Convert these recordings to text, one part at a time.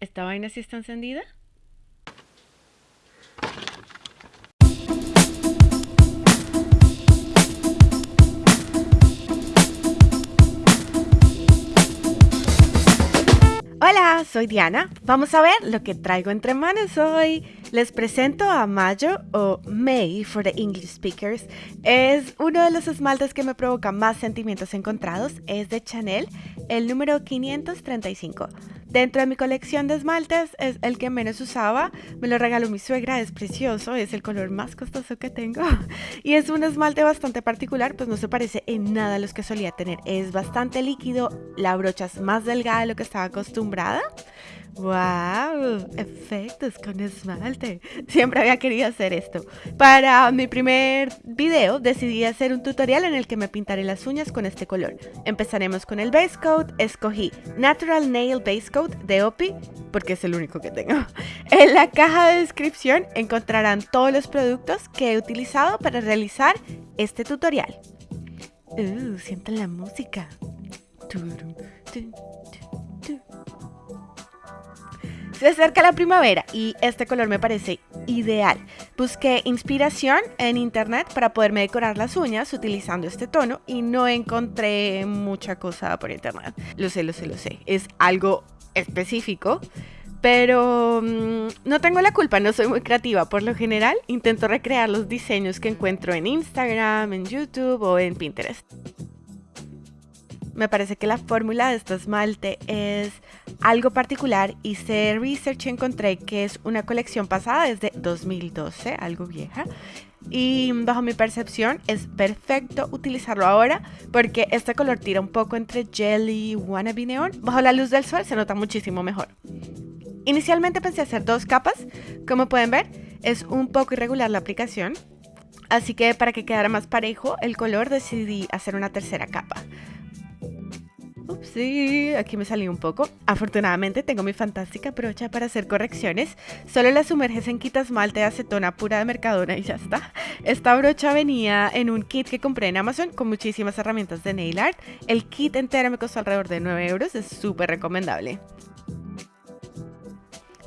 ¿Esta vaina sí está encendida? Hola, soy Diana. Vamos a ver lo que traigo entre manos hoy. Les presento a Mayo o May for the English speakers. Es uno de los esmaltes que me provoca más sentimientos encontrados. Es de Chanel, el número 535. Dentro de mi colección de esmaltes es el que menos usaba. Me lo regaló mi suegra, es precioso, es el color más costoso que tengo. Y es un esmalte bastante particular, pues no se parece en nada a los que solía tener. Es bastante líquido, la brocha es más delgada de lo que estaba acostumbrada. ¡Wow! Efectos con esmalte. Siempre había querido hacer esto. Para mi primer video decidí hacer un tutorial en el que me pintaré las uñas con este color. Empezaremos con el base coat. Escogí Natural Nail Base Coat de OPI porque es el único que tengo. En la caja de descripción encontrarán todos los productos que he utilizado para realizar este tutorial. Uh, sienten la música. Se acerca la primavera y este color me parece ideal. Busqué inspiración en internet para poderme decorar las uñas utilizando este tono y no encontré mucha cosa por internet. Lo sé, lo sé, lo sé. Es algo específico. Pero mm, no tengo la culpa, no soy muy creativa. Por lo general, intento recrear los diseños que encuentro en Instagram, en YouTube o en Pinterest. Me parece que la fórmula de este esmalte es algo particular. Hice research y encontré que es una colección pasada desde 2012, algo vieja. Y bajo mi percepción es perfecto utilizarlo ahora porque este color tira un poco entre jelly y wannabe neon. Bajo la luz del sol se nota muchísimo mejor. Inicialmente pensé hacer dos capas. Como pueden ver, es un poco irregular la aplicación. Así que para que quedara más parejo el color decidí hacer una tercera capa. Sí, aquí me salí un poco. Afortunadamente tengo mi fantástica brocha para hacer correcciones. Solo la sumerges en quita esmalte de acetona pura de Mercadona y ya está. Esta brocha venía en un kit que compré en Amazon con muchísimas herramientas de nail art. El kit entero me costó alrededor de 9 euros, es súper recomendable.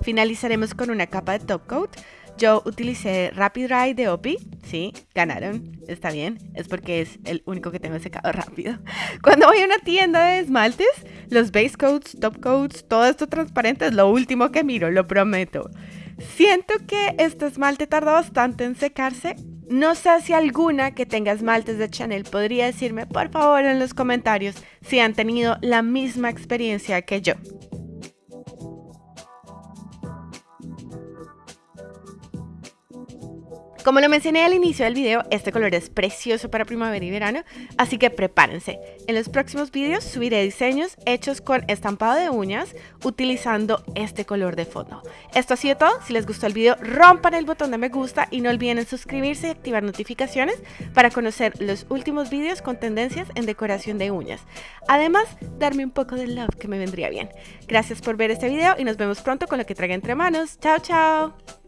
Finalizaremos con una capa de top coat. Yo utilicé Rapid Dry de OPI. Sí, ganaron. Está bien. Es porque es el único que tengo secado rápido. Cuando voy a una tienda de esmaltes, los base coats, top coats, todo esto transparente es lo último que miro, lo prometo. Siento que este esmalte tarda bastante en secarse. No sé si alguna que tenga esmaltes de Chanel podría decirme, por favor, en los comentarios si han tenido la misma experiencia que yo. Como lo mencioné al inicio del video, este color es precioso para primavera y verano, así que prepárense. En los próximos videos subiré diseños hechos con estampado de uñas utilizando este color de fondo. Esto ha sido todo, si les gustó el video rompan el botón de me gusta y no olviden suscribirse y activar notificaciones para conocer los últimos videos con tendencias en decoración de uñas. Además, darme un poco de love que me vendría bien. Gracias por ver este video y nos vemos pronto con lo que traiga entre manos. Chao, chao.